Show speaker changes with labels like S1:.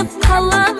S1: of color